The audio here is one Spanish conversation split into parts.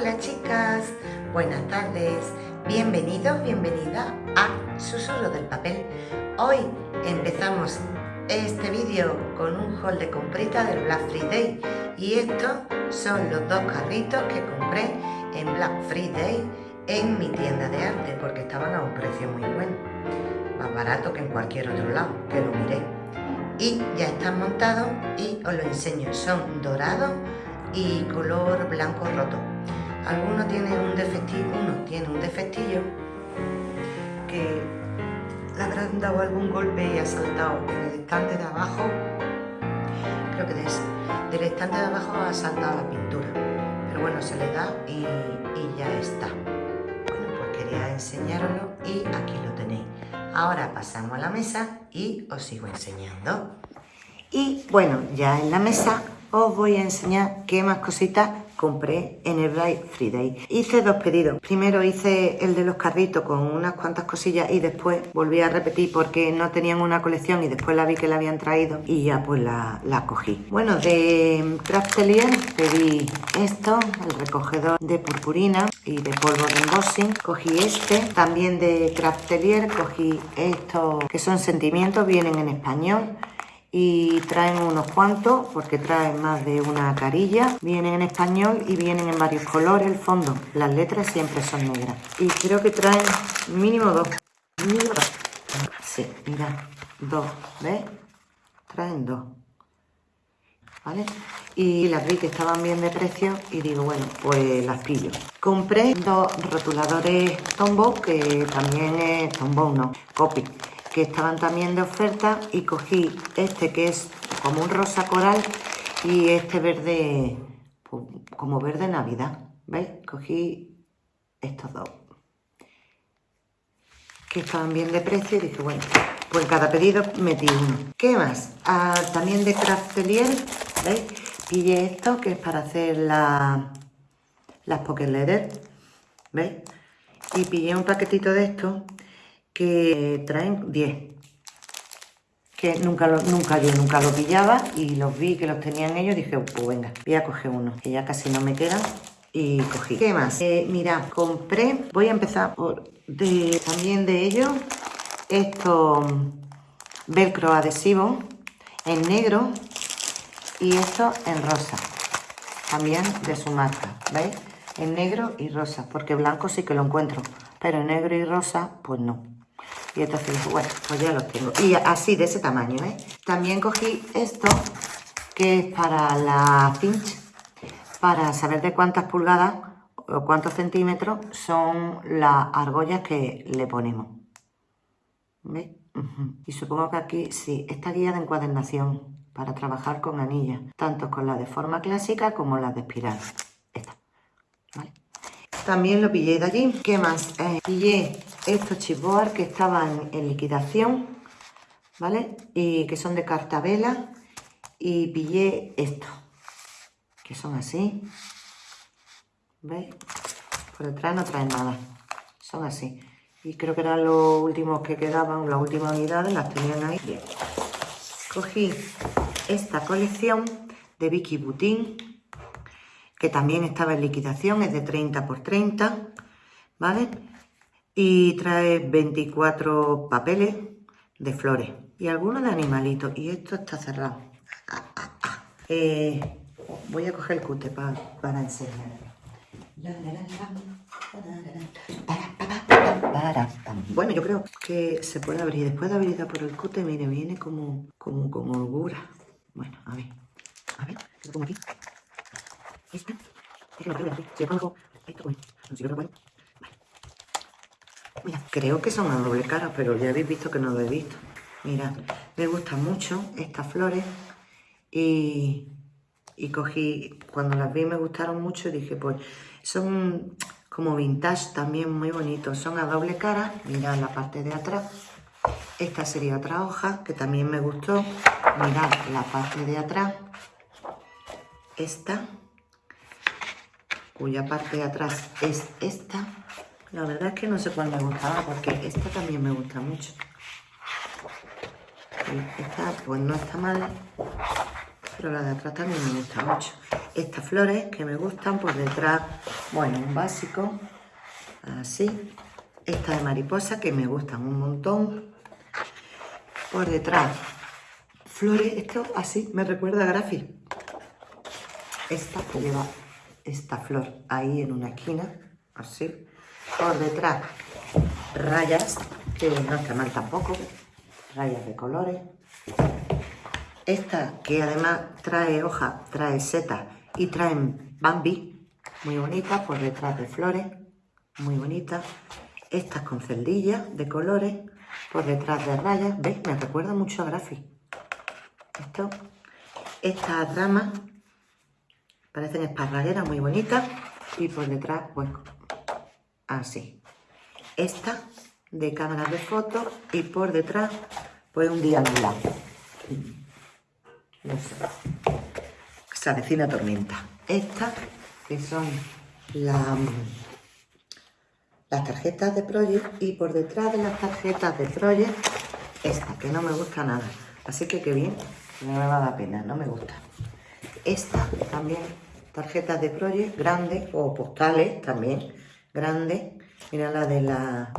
Hola chicas, buenas tardes, bienvenidos, bienvenida a Susurro del Papel. Hoy empezamos este vídeo con un haul de comprita del Black Friday y estos son los dos carritos que compré en Black Friday en mi tienda de arte porque estaban a un precio muy bueno, más barato que en cualquier otro lado, que lo miré. Y ya están montados y os lo enseño, son dorados y color blanco roto. Algunos tienen un defectillo, uno tiene un defectillo que le habrán dado algún golpe y ha saltado en el estante de abajo, creo que de ese, del estante de abajo ha saltado la pintura, pero bueno, se le da y, ya está. Bueno, pues quería enseñaroslo y aquí lo tenéis. Ahora pasamos a la mesa y os sigo enseñando. Y bueno, ya en la mesa os voy a enseñar qué más cositas compré en el Black Friday. Hice dos pedidos. Primero hice el de los carritos con unas cuantas cosillas y después volví a repetir porque no tenían una colección y después la vi que la habían traído y ya pues la, la cogí. Bueno, de Craftelier pedí esto, el recogedor de purpurina y de polvo de embossing. Cogí este, también de Craftelier cogí estos que son sentimientos, vienen en español y traen unos cuantos porque traen más de una carilla. Vienen en español y vienen en varios colores el fondo. Las letras siempre son negras. Y creo que traen mínimo dos. Mínimo sí mira dos ¿ves? traen dos. ¿vale? y las vi que estaban bien de precio y digo bueno pues las pillo compré dos rotuladores Tombow que también es Tombow no Copy que estaban también de oferta y cogí este que es como un rosa coral y este verde, pues, como verde navidad, ¿veis? Cogí estos dos que estaban bien de precio y dije, bueno, pues cada pedido metí uno. ¿Qué más? Ah, también de Craftelier, ¿veis? Pillé esto que es para hacer la, las pocket letters, ¿veis? Y pillé un paquetito de esto que traen 10 que nunca, lo, nunca yo nunca lo pillaba y los vi que los tenían ellos dije pues venga voy a coger uno que ya casi no me quedan y cogí ¿qué más? Eh, mira compré voy a empezar por también de ellos esto velcro adhesivo en negro y esto en rosa también de su marca ¿veis? en negro y rosa porque blanco sí que lo encuentro pero en negro y rosa pues no y entonces bueno, pues ya los tengo. Y así, de ese tamaño, ¿eh? También cogí esto, que es para la cinch, para saber de cuántas pulgadas o cuántos centímetros son las argollas que le ponemos. ¿Veis? Y supongo que aquí, sí, esta guía de encuadernación para trabajar con anillas, tanto con la de forma clásica como la de espiral. Esta. También lo pillé de allí. ¿Qué más? Eh, pillé estos chipboard que estaban en liquidación, ¿vale? Y que son de cartabela. Y pillé estos, que son así. ¿Veis? Por detrás no traen nada. Son así. Y creo que eran los últimos que quedaban, las últimas unidades, las tenían ahí. Bien. Cogí esta colección de Vicky Butin que también estaba en liquidación, es de 30 por 30, ¿vale? Y trae 24 papeles de flores y algunos de animalitos. Y esto está cerrado. Eh, voy a coger el cute para, para enseñarlo. Bueno, yo creo que se puede abrir. Después de abrir por el cute, mire, viene como, como con holgura. Bueno, a ver. A ver, lo pongo aquí. Esta. Lo Vale. Mira, creo que son a doble cara, pero ya habéis visto que no lo he visto. Mira, me gustan mucho estas flores y, y cogí, cuando las vi me gustaron mucho y dije, pues son como vintage también muy bonitos. Son a doble cara, mirad la parte de atrás. Esta sería otra hoja que también me gustó. Mirad la parte de atrás. Esta cuya parte de atrás es esta. La verdad es que no sé cuál me gustaba porque esta también me gusta mucho. esta pues no está mal, pero la de atrás también me gusta mucho. Estas flores que me gustan por detrás, bueno, un básico, así. Esta de mariposa que me gustan un montón. Por detrás, flores, esto así me recuerda a Grafi. Esta que lleva esta flor ahí en una esquina, así. Por detrás, rayas, que no está mal tampoco, rayas de colores. Esta que además trae hoja, trae seta y traen bambi, muy bonita, por detrás de flores, muy bonita. Estas con celdillas de colores, por detrás de rayas, ¿veis? Me recuerda mucho a Grafi. Esto, estas ramas parecen esparragueras muy bonitas y por detrás, pues, así. Esta de cámara de fotos y por detrás, pues un diagonal. No sé. Se avecina tormenta. Estas, que son las tarjetas de Project y por detrás de las tarjetas de Project, esta, que no me gusta nada. Así que qué bien, no me va a pena, no me gusta. Esta también, tarjetas de Project, grandes o postales también, grandes. Mira la de la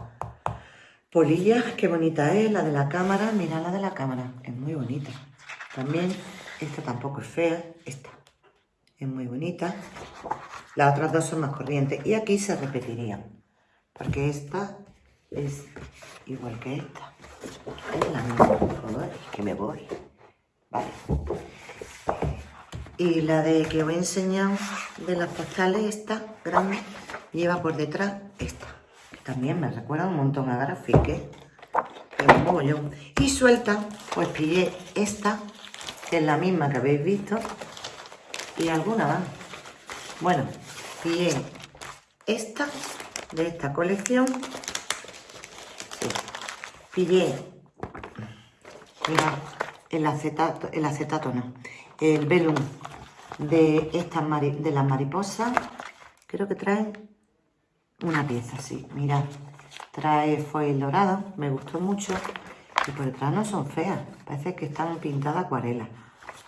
polilla, qué bonita es, la de la cámara, mira la de la cámara, es muy bonita. También, esta tampoco es fea, esta es muy bonita. Las otras dos son más corrientes. Y aquí se repetirían, porque esta es igual que esta. Es la misma, que me voy. Vale. Y la de que os he enseñado de las postales, esta grande, lleva por detrás esta. Que también me recuerda un montón a Grafique. Pero un mogollón. Y suelta, pues pillé esta es la misma que habéis visto, y alguna más. Bueno, pillé esta, de esta colección, pillé, el acetato, el acetato no, el velum de, estas de las mariposas, creo que trae una pieza así, mirad, trae foil dorado, me gustó mucho, y por detrás no son feas, parece que están pintadas acuarelas.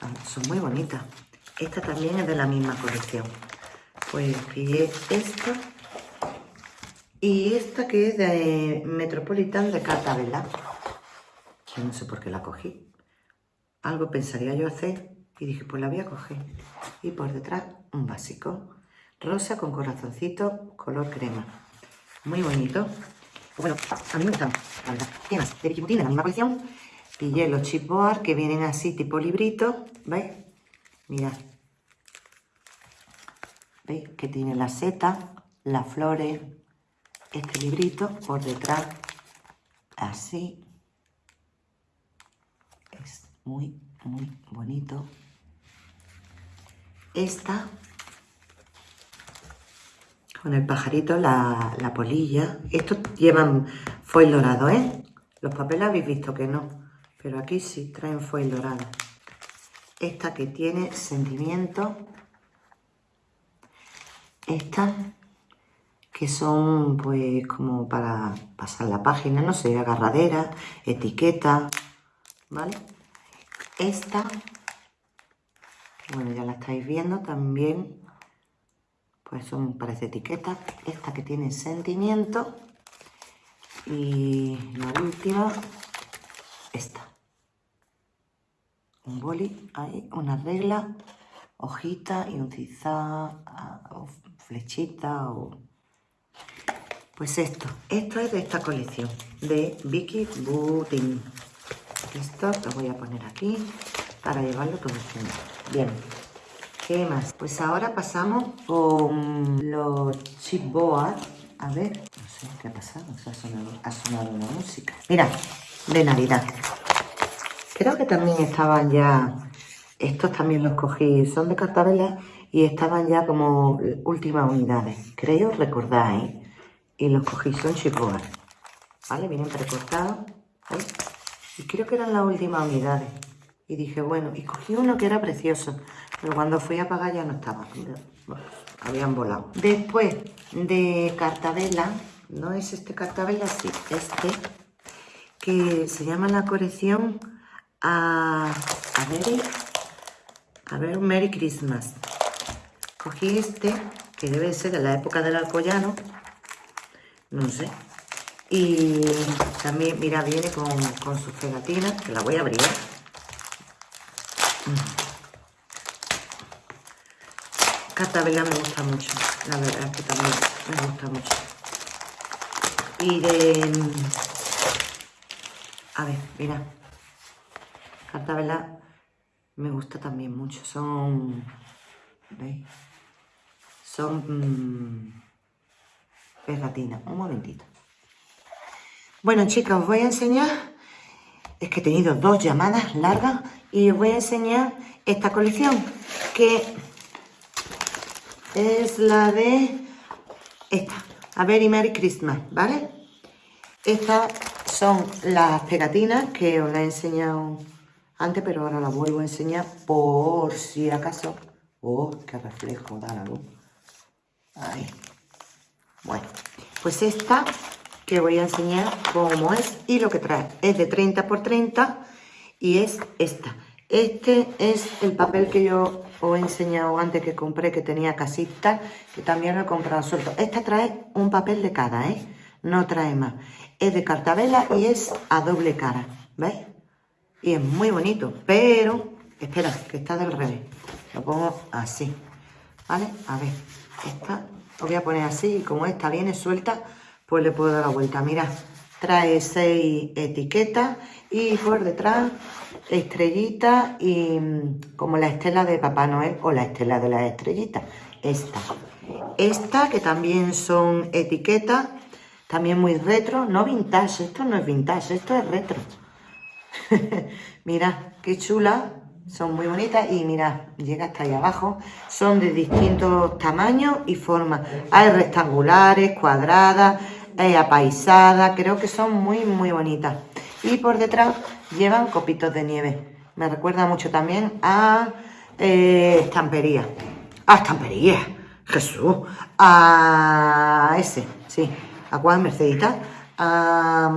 Ah, son muy bonitas. Esta también es de la misma colección. Pues pillé esta y esta que es de Metropolitan de Cartabella. Yo no sé por qué la cogí. Algo pensaría yo hacer y dije, pues la voy a coger. Y por detrás un básico. Rosa con corazoncito, color crema. Muy bonito. Bueno, a mí me gustan, ¿Qué más? De de la misma colección. Pillé los chipboard que vienen así tipo librito. ¿Veis? Mirad. ¿Veis? Que tiene la seta, las flores, este librito por detrás. Así. Es muy, muy bonito. Esta con el pajarito, la, polilla. Estos llevan foil dorado, ¿eh? Los papeles habéis visto que no, pero aquí sí traen foil dorado. Esta que tiene sentimiento. Esta que son pues como para pasar la página, no sé, agarradera, etiqueta, ¿vale? Esta, bueno, ya la estáis viendo también pues son, parece etiqueta. Esta que tiene sentimiento. Y la última, esta. Un boli, hay una regla, hojita y un tizá, o flechita, o... Pues esto, esto es de esta colección, de Vicky Butin. Esto lo voy a poner aquí para llevarlo todo junto. Bien. ¿Qué más? Pues ahora pasamos con los chipboard. A ver, no sé qué ha pasado, ha sonado, ha una música. Mira, de Navidad. Creo que también estaban ya, estos también los cogí, son de cartabela y estaban ya como últimas unidades. Creo recordáis. Y los cogí, son chipboard. ¿Vale? Vienen precortados. Y creo que eran las últimas unidades. Y dije, bueno, y cogí uno que era precioso. Pero cuando fui a pagar ya no estaba. habían volado. Después de Cartabella, no es este Cartabella, sí, este, que se llama la colección a, a ver, A ver, Merry Christmas. Cogí este, que debe ser de la época del alcoyano. No sé. Y también, mira, viene con, con sus pegatinas, que la voy a abrir. Mm. Cartabela me gusta mucho, la verdad es que también me gusta mucho. Y de... A ver, mira. Cartabela me gusta también mucho. Son... ¿Veis? Son... Pegatinas. Un momentito. Bueno, chicas, os voy a enseñar... Es que he tenido dos llamadas largas y os voy a enseñar esta colección que es la de esta, A Very Merry Christmas, ¿vale? Estas son las pegatinas que os las he enseñado antes, pero ahora las vuelvo a enseñar por si acaso. ¡Oh, qué reflejo da la luz! Ahí. Bueno, pues esta que voy a enseñar cómo es y lo que trae. Es de 30 por 30 y es esta. Este es el papel que yo os he enseñado antes que compré, que tenía casita, que también lo he comprado suelto. Esta trae un papel de cada, ¿eh? No trae más. Es de cartabela y es a doble cara, ¿veis? Y es muy bonito, pero... Espera, que está del revés. Lo pongo así, ¿vale? A ver, esta lo voy a poner así y como esta viene suelta, pues le puedo dar la vuelta. Mira, trae seis etiquetas y por detrás estrellita y mm, como la estela de Papá Noel o la estela de las estrellitas. Esta. Esta que también son etiquetas, también muy retro, no vintage, esto no es vintage, esto es retro. mira qué chula, son muy bonitas y mira, llega hasta ahí abajo. Son de distintos tamaños y formas. Hay rectangulares, cuadradas, hay apaisadas, creo que son muy muy bonitas. Y por detrás llevan copitos de nieve. Me recuerda mucho también a eh, estampería. A estampería. Jesús. A ese, sí. ¿A cuál Mercedita? A...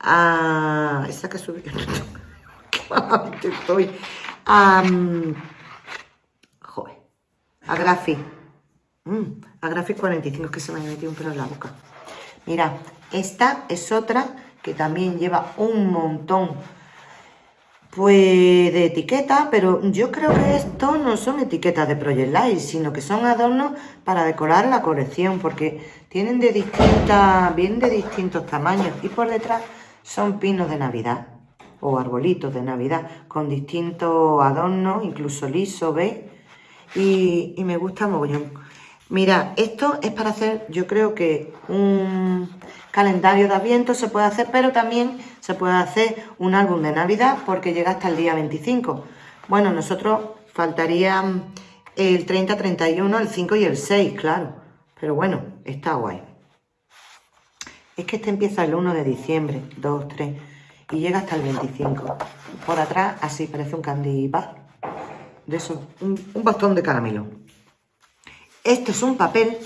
A... Esa que subí. Joder. A Grafi. Mm, a Grafi 45 que se me ha metido un pelo en la boca. Mira, esta es otra que también lleva un montón pues de etiquetas, pero yo creo que estos no son etiquetas de Project Light, sino que son adornos para decorar la colección, porque tienen de distintas, bien de distintos tamaños, y por detrás son pinos de Navidad, o arbolitos de Navidad, con distintos adornos, incluso liso, ¿veis? Y, y me gusta mogollón. Mira, esto es para hacer, yo creo que un calendario de Adviento se puede hacer, pero también se puede hacer un álbum de Navidad porque llega hasta el día 25. Bueno, nosotros faltarían el 30, 31, el 5 y el 6, claro. Pero bueno, está guay. Es que este empieza el 1 de diciembre, 2, 3, y llega hasta el 25. Por atrás, así parece un candy. De eso, un, bastón de caramelo. Esto es un papel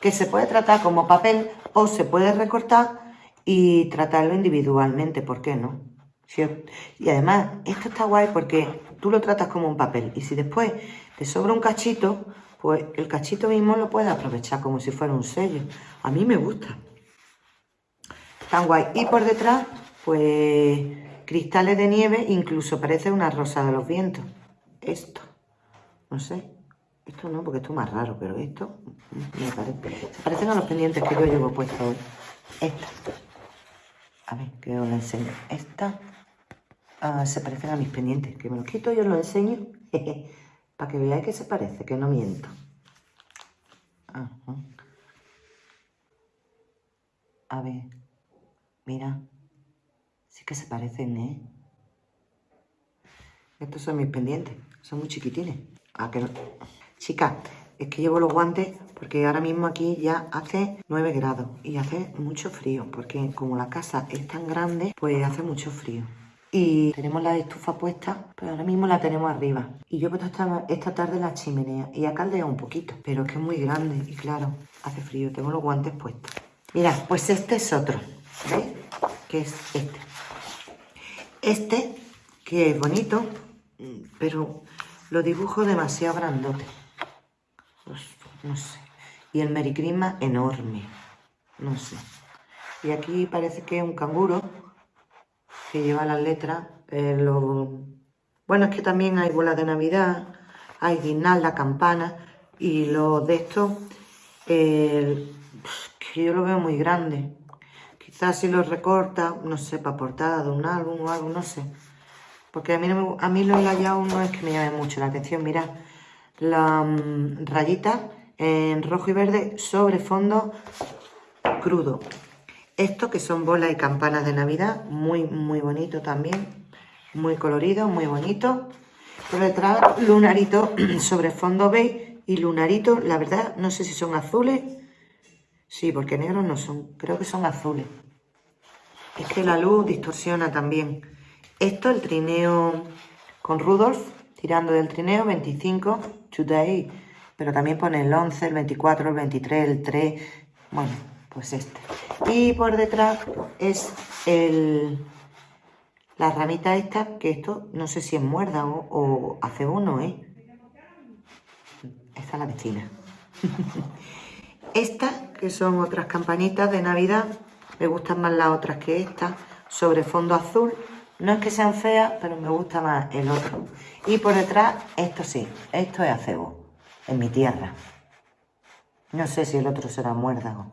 que se puede tratar como papel o se puede recortar y tratarlo individualmente, ¿por qué no? Y además, esto está guay porque tú lo tratas como un papel y si después te sobra un cachito, pues el cachito mismo lo puedes aprovechar como si fuera un sello. A mí me gusta. Tan guay. Y por detrás, pues cristales de nieve, incluso parece una rosa de los vientos. Esto, no sé, esto no, porque esto es más raro, pero esto me parece. Se parecen a los pendientes que yo llevo puesto hoy. Esta. A ver, que os la enseño. Esta ah, se parecen a mis pendientes. Que me los quito y os lo enseño. Para que veáis que se parece, que no miento. A ver. Mira. Sí que se parecen, ¿eh? Estos son mis pendientes. Son muy chiquitines. Ah, que no. Chicas, es que llevo los guantes porque ahora mismo aquí ya hace 9 grados y hace mucho frío porque como la casa es tan grande, pues hace mucho frío. Y tenemos la estufa puesta, pero ahora mismo la tenemos arriba. Y yo he puesto esta, esta tarde la chimenea y ha caldeado un poquito, pero es que es muy grande y claro, hace frío, tengo los guantes puestos. Mirad, pues este es otro, ¿veis? Que es este. Este, que es bonito, pero lo dibujo demasiado grandote. Pues, no sé. Y el Merry Christmas enorme. No sé. Y aquí parece que es un canguro que lleva las letras. Eh, bueno, es que también hay bolas de Navidad, hay guirnalda, campana y los de estos, que yo lo veo muy grande. Si lo recorta, no sé, para portada de un álbum o algo, no sé. Porque a mí, a mí lo hallado no es que me llame mucho la atención. Mirad, la mm, rayita en rojo y verde sobre fondo crudo. Esto que son bolas y campanas de Navidad, muy, muy bonito también. Muy colorido, muy bonito. Por detrás, lunarito sobre fondo beige y lunarito, la verdad, no sé si son azules. Sí, porque negros no son, creo que son azules. Es que la luz distorsiona también. Esto, el trineo con Rudolf, tirando del trineo, 25, today. Pero también pone el 11, el 24, el 23, el 3. Bueno, pues este. Y por detrás es el, la ramita esta, que esto no sé si es muerda o, hace uno, ¿eh? Esta es la vecina. esta, que son otras campanitas de Navidad, me gustan más las otras que esta, sobre fondo azul. No es que sean feas, pero me gusta más el otro. Y por detrás, esto sí, esto es acebo, en mi tierra. No sé si el otro será muérdago.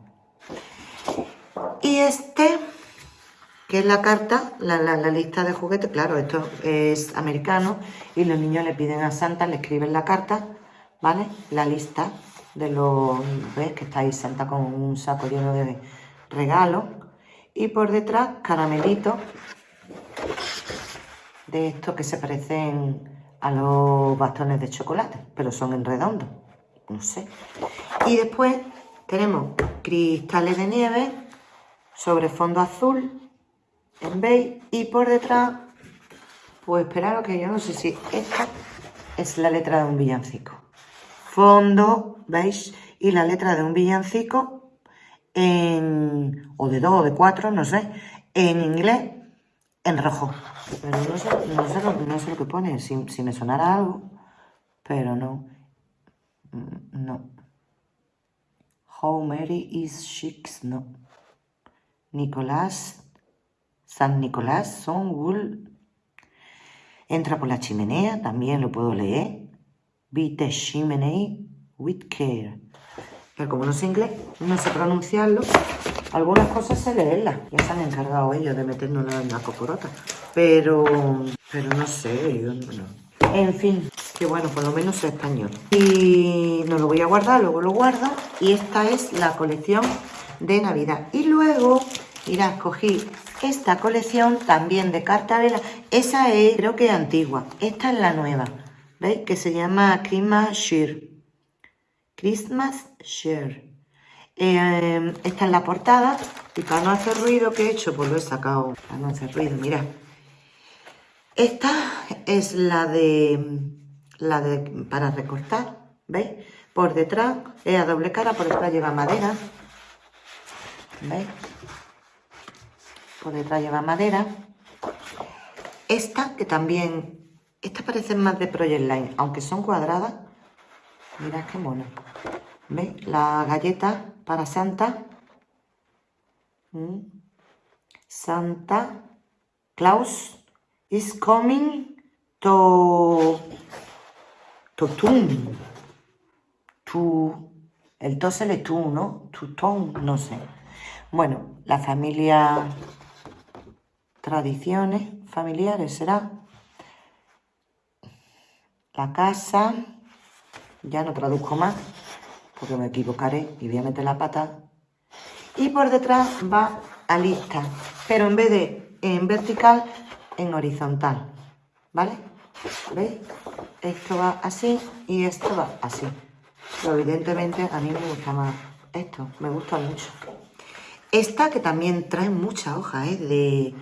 Y este, que es la carta, la, lista de juguetes, claro, esto es americano y los niños le piden a Santa, le escriben la carta, ¿vale? La lista de los, ¿ves? Que está ahí Santa con un saco lleno de regalos. Y por detrás, caramelitos de estos que se parecen a los bastones de chocolate, pero son en redondo, no sé. Y después tenemos cristales de nieve sobre fondo azul en beige y por detrás, pues esperaros que yo no sé si esta es la letra de un villancico. Fondo beige y la letra de un villancico en, o de dos o de cuatro, no sé, en inglés en rojo. Pero no sé, no sé, lo, no sé lo que pone, si, si me sonara algo, pero no, mm, no. How Mary is Chic, no. Nicolás, San Nicolás, Son Wool. Entra por la chimenea, también lo puedo leer. Beat the chimney with care. Pero como no sé inglés, no sé pronunciarlo, algunas cosas sé leerlas. Ya se han encargado ellos de meternos en la cocorota. Pero, pero no sé, yo no. En fin, que bueno, por lo menos es español. Y no lo voy a guardar, luego lo guardo. Y esta es la colección de Navidad. Y luego, mirad, cogí esta colección también de cartabela. Esa es, creo que antigua. Esta es la nueva, ¿veis? Que se llama Christmas Share. Christmas Share. Eh, esta es la portada. Y para no hacer ruido, ¿qué he hecho? Pues lo he sacado para no hacer ruido, mirad. Esta es la de, la de para recortar, ¿veis? Por detrás es a doble cara, por detrás lleva madera, ¿Veis? Por detrás lleva madera. Esta, que también... Estas parecen más de Project Line, aunque son cuadradas. Mirad qué mono. ¿Veis? La galleta para Santa. Mm. Santa Claus is coming to... To tune. To... El to se le tú, ¿no? To tone, no sé. Bueno, la familia, tradiciones familiares será la casa, ya no traduzco más porque me equivocaré y voy a meter la pata. Y por detrás va a lista, pero en vez de en vertical, en horizontal, ¿vale? ¿Veis? Esto va así y esto va así. Pero evidentemente a mí me gusta más esto, me gusta mucho. Esta que también trae mucha hoja ¿eh? de,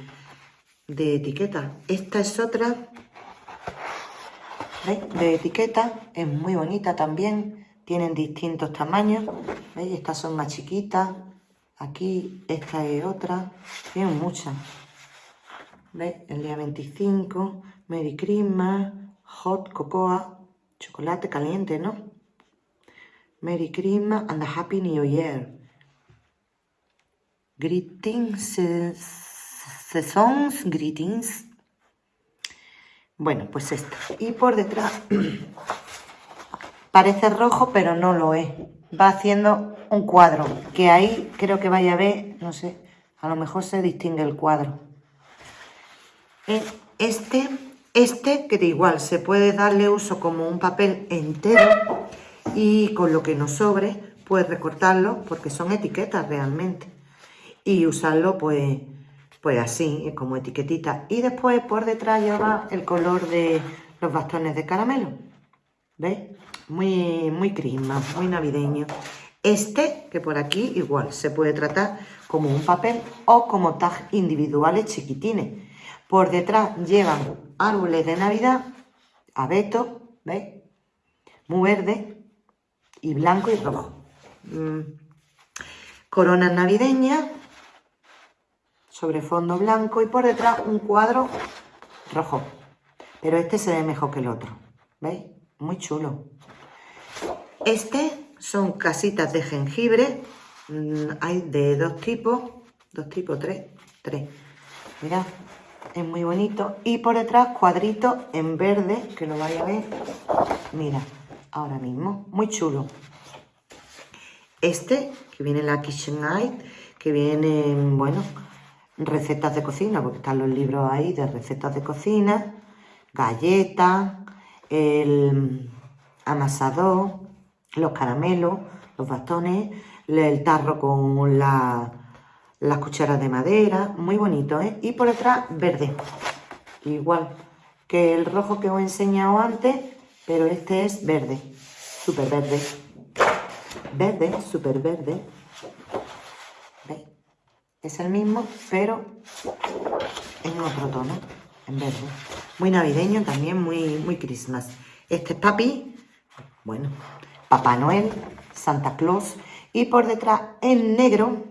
de etiqueta. Esta es otra de etiqueta. Es muy bonita también. Tienen distintos tamaños. ¿Veis? Estas son más chiquitas. Aquí esta es otra. Tienen muchas. ¿Veis? El día 25. Merry Christmas. Hot Cocoa, chocolate caliente, ¿no? Merry Christmas and a Happy New Year. Greetings, seasons, greetings. Bueno, pues esto. Y por detrás parece rojo, pero no lo es. Va haciendo un cuadro, que ahí creo que vaya a ver, no sé, a lo mejor se distingue el cuadro. Eh, este, este que de igual se puede darle uso como un papel entero y con lo que nos sobre, pues recortarlo, porque son etiquetas realmente, y usarlo pues, pues así, como etiquetita. Y después por detrás lleva el color de los bastones de caramelo, ¿veis? Muy, muy crisma, muy navideño. Este, que por aquí igual se puede tratar como un papel o como tag individuales chiquitines. Por detrás llevan árboles de Navidad, abeto, ¿veis? Muy verde y blanco y rojo. Mm. Coronas navideñas sobre fondo blanco y por detrás un cuadro rojo. Pero este se ve mejor que el otro. ¿Veis? Muy chulo. Este son casitas de jengibre. Mm, hay de dos tipos. Dos tipos, tres. Tres. Mirad, es muy bonito. Y por detrás cuadritos en verde, que lo vais a ver. Mira, ahora mismo. Muy chulo. Este, que viene la Kitchen Eye, que viene, bueno, recetas de cocina, porque están los libros ahí de recetas de cocina, galletas, el amasador, los caramelos, los bastones, el tarro con las cucharas de madera, muy bonito, ¿eh? Y por detrás verde, igual que el rojo que os he enseñado antes, pero este es verde, súper verde, verde, súper verde. Es el mismo, pero en otro tono, en verde. Muy navideño también, muy, muy Christmas. Este es papi, bueno, Papá Noel, Santa Claus y por detrás en negro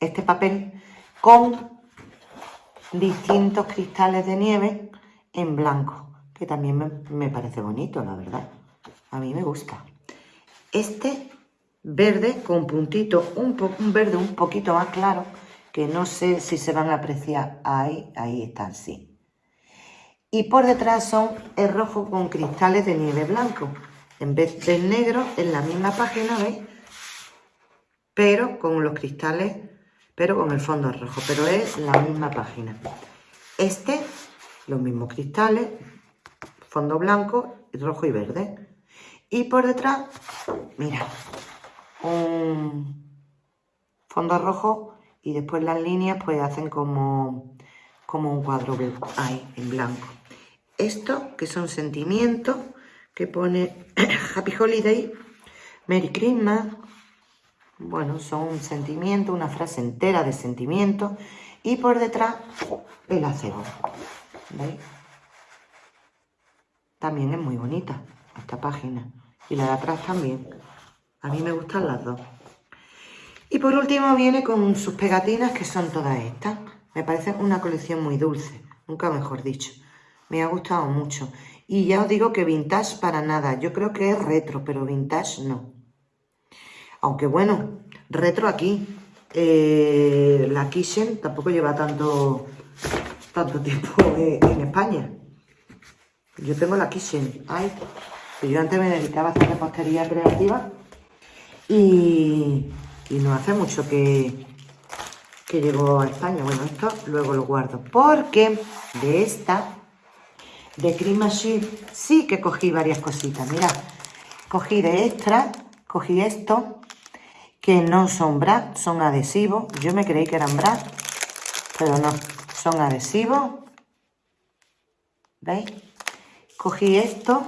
este papel con distintos cristales de nieve en blanco, que también me, parece bonito, la verdad. A mí me gusta. Este verde con puntito, un, un verde un poquito más claro, que no sé si se van a apreciar. Ahí, ahí están, sí. Y por detrás son el rojo con cristales de nieve blanco en vez del negro en la misma página, ¿veis? Pero con los cristales, pero con el fondo rojo, pero es la misma página. Este, los mismos cristales, fondo blanco, rojo y verde. Y por detrás, mira, un fondo rojo y después las líneas pues hacen como, como un cuadro ahí, en blanco. Esto, que son sentimientos, que pone Happy Holiday, Merry Christmas. Bueno, son un sentimiento, una frase entera de sentimiento. Y por detrás, el acebo. ¿Veis? También es muy bonita esta página. Y la de atrás también. A mí me gustan las dos. Y por último viene con sus pegatinas, que son todas estas. Me parece una colección muy dulce, nunca mejor dicho. Me ha gustado mucho. Y ya os digo que vintage para nada. Yo creo que es retro, pero vintage no. Aunque bueno, retro aquí. Eh, la Kitchen tampoco lleva tanto, tanto tiempo en, España. Yo tengo la Kitchen. Ay, yo antes me dedicaba a hacer repostería creativa. Y, no hace mucho que, que llegó a España. Bueno, esto luego lo guardo. Porque de esta de Cream Machine sí que cogí varias cositas. Mirad, cogí de extra, cogí esto, que no son bras, son adhesivos. Yo me creí que eran bras, pero no, son adhesivos. ¿Veis? Cogí esto,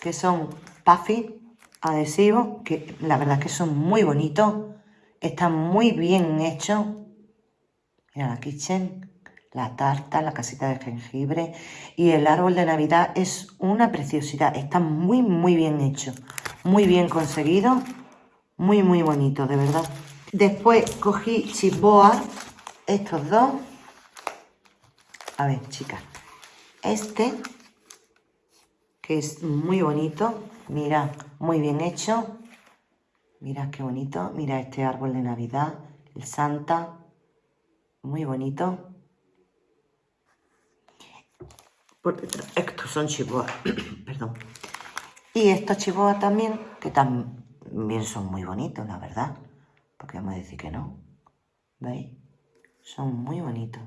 que son puffy adhesivos, que la verdad que son muy bonitos. Están muy bien hechos. Mira la kitchen la tarta, la casita de jengibre y el árbol de Navidad es una preciosidad. Está muy, muy bien hecho, muy bien conseguido, muy, muy bonito, de verdad. Después cogí chisboa, estos dos. A ver, chicas, este que es muy bonito. Mira, muy bien hecho. Mira qué bonito. Mira este árbol de Navidad, el Santa. Muy bonito. Por detrás, estos son chihuahuas, perdón. Y estos chihuahuas también, que también son muy bonitos, la verdad. Porque vamos a decir que no. ¿Veis? Son muy bonitos.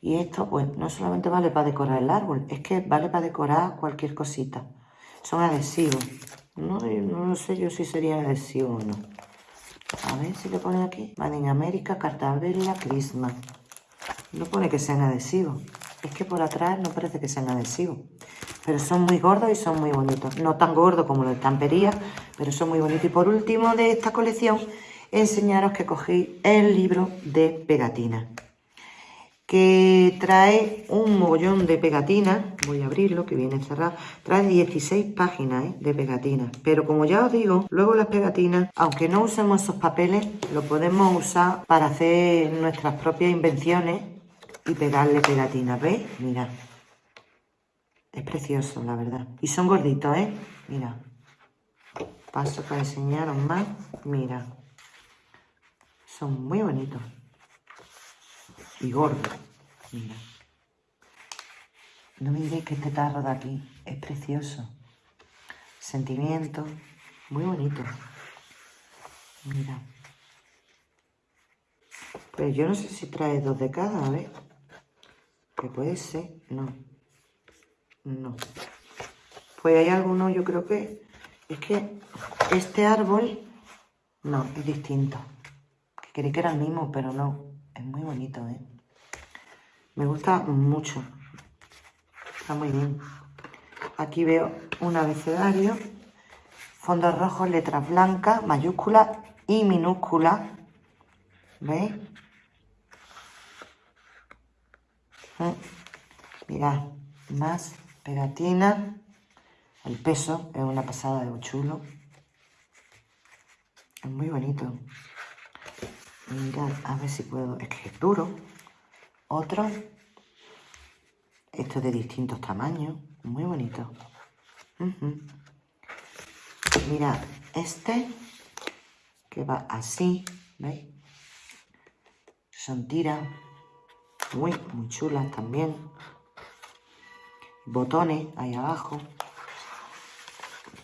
Y esto, pues, no solamente vale para decorar el árbol, es que vale para decorar cualquier cosita. Son adhesivos. No, no sé yo si sería adhesivo o no. A ver si le pone aquí. Van en América, Cartabella, Christmas. No pone que sean adhesivos. Es que por atrás no parece que sean adhesivos. Pero son muy gordos y son muy bonitos. No tan gordos como los de tampería, pero son muy bonitos. Y por último de esta colección, enseñaros que cogí el libro de pegatina que trae un mogollón de pegatinas, voy a abrirlo que viene cerrado, trae 16 páginas ¿eh? de pegatinas, pero como ya os digo, luego las pegatinas, aunque no usemos esos papeles, lo podemos usar para hacer nuestras propias invenciones y pegarle pegatinas, ¿veis? Mira, es precioso la verdad, y son gorditos, ¿eh? Mira, paso para enseñaros más, mira, son muy bonitos y gordo. Mira. No me diréis que este tarro de aquí es precioso. Sentimiento, muy bonito. Mira. Pero yo no sé si trae dos de cada, a ver. Que puede ser, no. No. Pues hay alguno, yo creo que... Es que este árbol, no, es distinto. Creí que era el mismo, pero no. Es muy bonito, ¿eh? Me gusta mucho. Está muy bien. Aquí veo un abecedario. Fondos rojos, letras blancas, mayúsculas y minúsculas. ¿Veis? ¿Eh? Mirad, más pegatina. El peso es una pasada de chulo. Es muy bonito. Mirad, a ver si puedo. Es que es duro otro. Esto de distintos tamaños. Muy bonito. Mirad, este que va así, ¿veis? Son tiras muy, muy chulas también. Botones ahí abajo.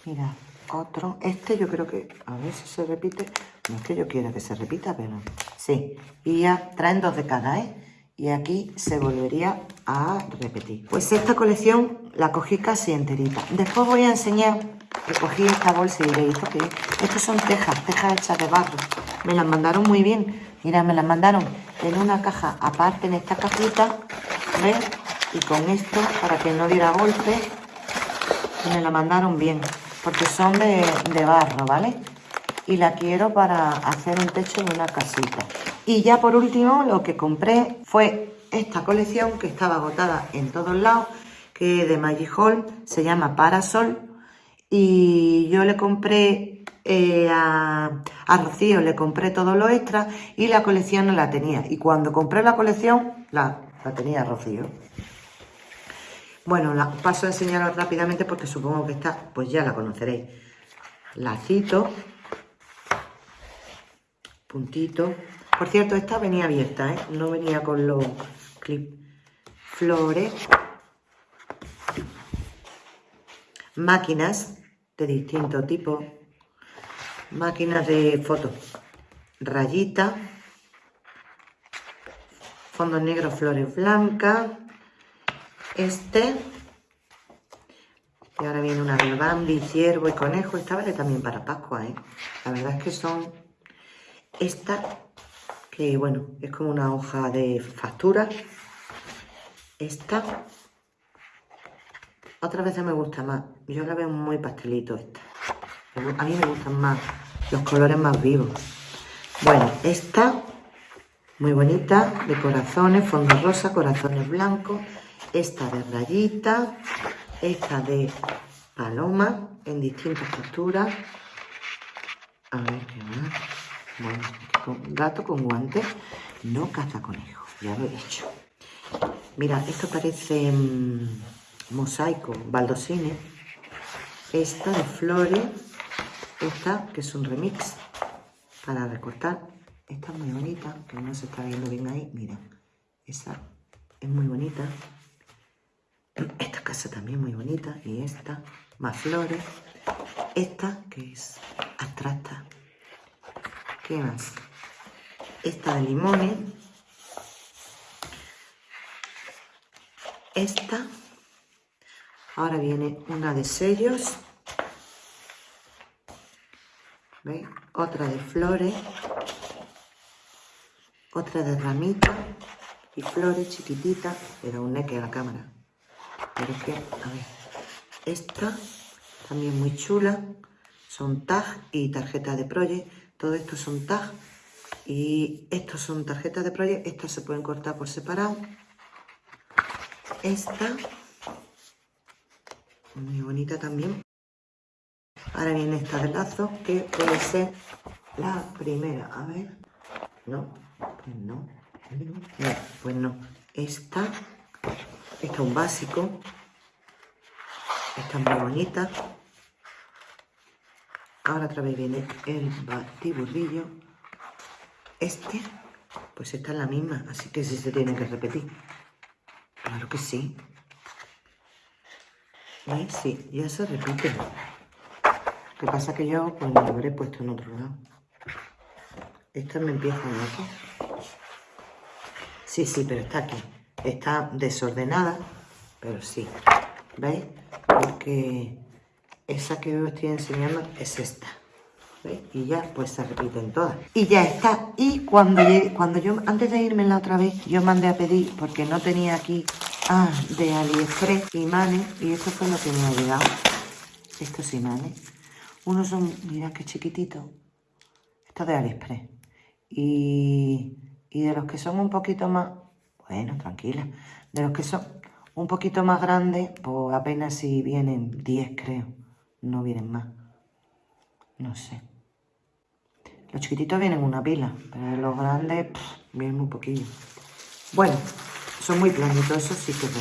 Mira, otro. Este yo creo que, a ver si se repite. No es que yo quiera que se repita, pero sí. Y ya traen dos de cada, ¿eh? Y aquí se volvería a repetir. Pues esta colección la cogí casi enterita. Después voy a enseñar que cogí esta bolsa y diréis, ¿esto Estos son tejas, tejas hechas de barro. Me las mandaron muy bien. Mira, me las mandaron en una caja aparte, en esta cajita, ¿ves? Y con esto, para que no diera golpe, me la mandaron bien, porque son de, de barro, ¿vale? Y la quiero para hacer un techo de una casita. Y ya por último lo que compré fue esta colección que estaba agotada en todos lados, que de Magic Hall, se llama Parasol. Y yo le compré eh, a, Rocío, le compré todo lo extra y la colección no la tenía. Y cuando compré la colección, la, la tenía Rocío. Bueno, la paso a enseñaros rápidamente porque supongo que esta, pues ya la conoceréis. Lacito, puntito, por cierto, esta venía abierta, ¿eh? No venía con los clips. Flores. Máquinas de distinto tipo. Máquinas de fotos. Rayita. Fondo negro, flores blancas. Este. Y ahora viene una de Bambi, ciervo y conejo. Esta vale también para Pascua, ¿eh? La verdad es que son... Esta que bueno, es como una hoja de factura. Esta, otra veces me gusta más. Yo la veo muy pastelito esta. A mí me gustan más los colores más vivos. Bueno, esta, muy bonita, de corazones, fondo rosa, corazones blancos. Esta de rayita, esta de paloma, en distintas texturas. A ver qué más. Bueno, gato con guantes no caza conejos, ya lo he dicho. Mira, esto parece mm, mosaico, baldosines. Esta de flores, esta que es un remix para recortar. Esta es muy bonita, que no se está viendo bien ahí. Mira, esa es muy bonita. Esta casa también muy bonita. Y esta, más flores. Esta que es abstracta. ¿Qué más? Esta de limones. Esta. Ahora viene una de sellos. ¿Veis? Otra de flores. Otra de ramitas y flores chiquititas. Era un neque a la cámara. Pero es que, a ver. Esta también muy chula. Son tag y tarjetas de project. Todo esto son tag y estos son tarjetas de project. Estas se pueden cortar por separado. Esta, muy bonita también. Ahora viene esta de lazo, que puede ser la primera. A ver, no, pues no, no, pues no. Esta, esta es un básico. Esta es muy bonita. Ahora otra vez viene el batiburrillo. Este, pues esta es la misma, así que sí se tiene que repetir. Claro que sí. ¿Veis? Sí, ya se repite. Lo que pasa que yo pues lo habré puesto en otro lado. Esta me empieza aquí. Sí, sí, pero está aquí. Está desordenada, pero sí. ¿Veis? Porque esa que os estoy enseñando es esta. ¿Veis? Y ya pues se repiten todas. Y ya está. Y cuando, cuando yo, antes de irme la otra vez, yo mandé a pedir, porque no tenía aquí, ah, de AliExpress imanes. Y eso fue lo que me ha llegado. Estos imanes. Unos son, mira qué chiquitito. Esto de AliExpress. Y, y de los que son un poquito más, bueno, tranquila. De los que son un poquito más grandes, pues apenas si vienen 10 creo no vienen más. No sé. Los chiquititos vienen una pila, pero los grandes vienen muy poquillo. Bueno, son muy planitos, eso sí que es.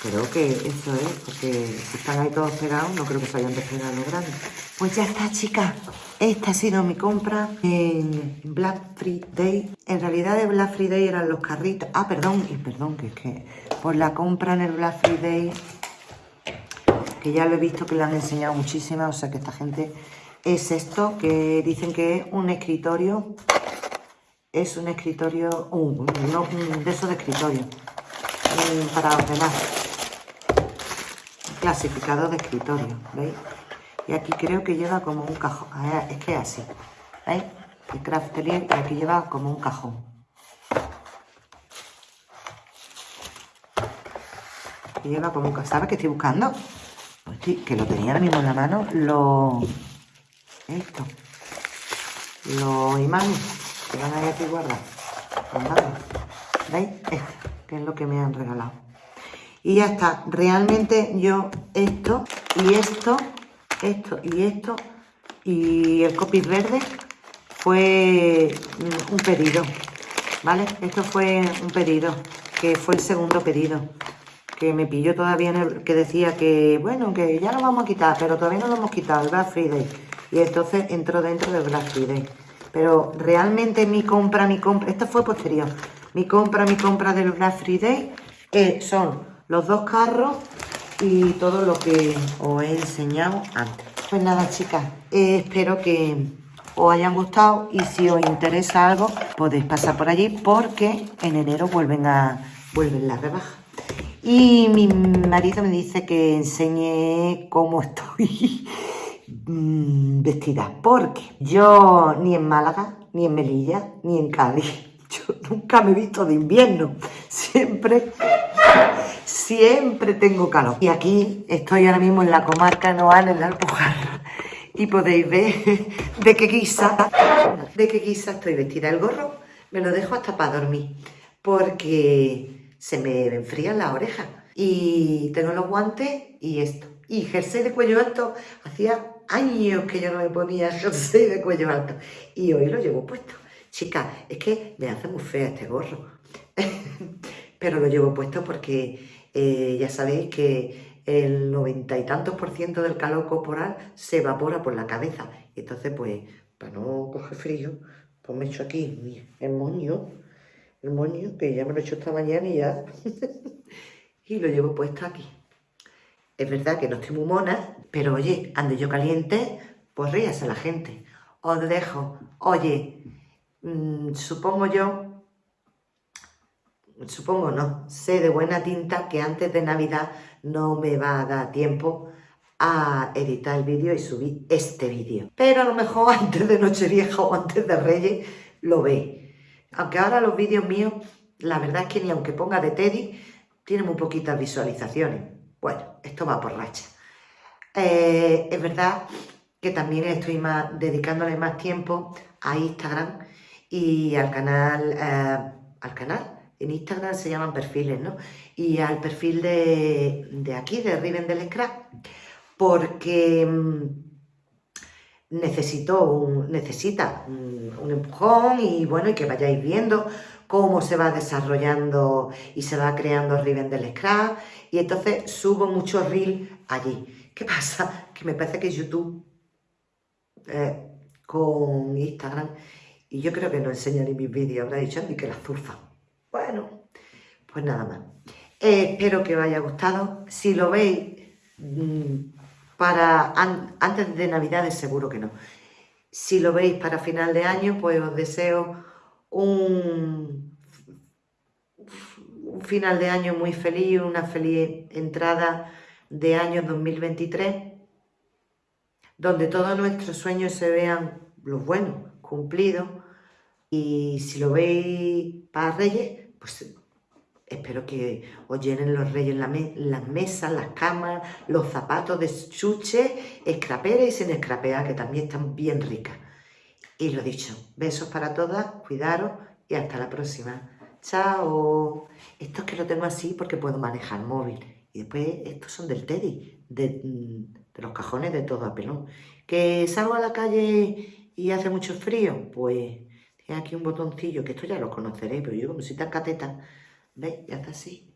Creo que eso es, porque si están ahí todos pegados, no creo que se hayan despegado los grandes. Pues ya está, chicas. Esta ha sido mi compra en Black Friday. En realidad de Black Friday eran los carritos. Ah, perdón, y perdón, que es que por la compra en el Black Friday que ya lo he visto que le han enseñado muchísimas, o sea que esta gente es esto, que dicen que es un escritorio, es un escritorio, un, no, de esos de escritorio, para ordenar, clasificador de escritorio, ¿veis? Y aquí creo que lleva como un cajón, es que es así, ¿veis? El Craftelier y aquí lleva como un cajón. Y lleva como un cajón, ¿sabes qué estoy buscando? que lo tenía ahora mismo en la mano, lo... Esto. Los imanes que van ahí aquí guardados. ¿Veis? Esto, que es lo que me han regalado. Y ya está. Realmente yo esto y esto, esto y esto y el copy verde fue un pedido. ¿Vale? Esto fue un pedido, que fue el segundo pedido que me pilló todavía en el, que decía que, bueno, que ya lo vamos a quitar, pero todavía no lo hemos quitado, el Black Friday. Y entonces entró dentro del Black Friday. Pero realmente mi compra, mi compra, esto fue posterior, mi compra, mi compra del Black Friday eh, son los dos carros y todo lo que os he enseñado antes. Pues nada, chicas, eh, espero que os hayan gustado y si os interesa algo podéis pasar por allí porque en enero vuelven a vuelven las rebajas. Y mi marido me dice que enseñe cómo estoy mm, vestida, porque yo ni en Málaga, ni en Melilla, ni en Cádiz, yo nunca me he visto de invierno, siempre, siempre tengo calor. Y aquí estoy ahora mismo en la comarca Noal, en la Alpujarra, y podéis ver de qué guisa, de qué guisa estoy vestida. El gorro me lo dejo hasta para dormir, porque se me enfrían las orejas. Y tengo los guantes y esto. Y jersey de cuello alto, hacía años que yo no me ponía jersey de cuello alto. Y hoy lo llevo puesto. Chicas, es que me hace muy fea este gorro. Pero lo llevo puesto porque eh, ya sabéis que el noventa y tantos por ciento del calor corporal se evapora por la cabeza. Y entonces, pues, para no coger frío, pues me echo aquí el moño, el moño, que ya me lo he hecho esta mañana y ya... y lo llevo puesto aquí. Es verdad que no estoy muy mona, pero oye, ande yo caliente, pues ríase la gente. Os dejo, oye, mmm, supongo yo, supongo no, sé de buena tinta que antes de Navidad no me va a dar tiempo a editar el vídeo y subir este vídeo. Pero a lo mejor antes de Nochevieja o antes de Reyes lo ve. Aunque ahora los vídeos míos, la verdad es que ni aunque ponga de Teddy, tienen muy poquitas visualizaciones. Bueno, esto va por racha. Eh, es verdad que también estoy más, dedicándole más tiempo a Instagram y al canal, eh, al canal, en Instagram se llaman perfiles, ¿no? Y al perfil de, de aquí, de Riven del Scrap, porque mm, necesito un, necesita un, empujón y bueno, y que vayáis viendo cómo se va desarrollando y se va creando Riven del Scrap y entonces subo muchos reels allí. ¿Qué pasa? Que me parece que YouTube eh, con Instagram y yo creo que no enseñaré mis vídeos, habrá dicho ni que la zurfa. Bueno, pues nada más. Espero que os haya gustado. Si lo veis mm, para antes de Navidades, seguro que no. Si lo veis para final de año, pues os deseo un, final de año muy feliz, una feliz entrada de año 2023, donde todos nuestros sueños se vean los buenos, cumplidos, y si lo veis para Reyes, pues espero que os llenen los Reyes las mesas, las camas, los zapatos de chuche, escrapera y sin escrapea, que también están bien ricas. Y lo dicho, besos para todas, cuidaros y hasta la próxima. ¡Chao! Esto es que lo tengo así porque puedo manejar móvil. Y después estos son del Teddy, de, de los cajones de todo a pelón. ¿Que salgo a la calle y hace mucho frío? Pues aquí un botoncillo, que esto ya lo conoceréis, pero yo como soy tan cateta, ¿veis? Ya está así.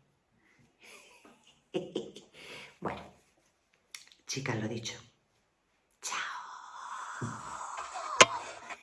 bueno, chicas, lo dicho.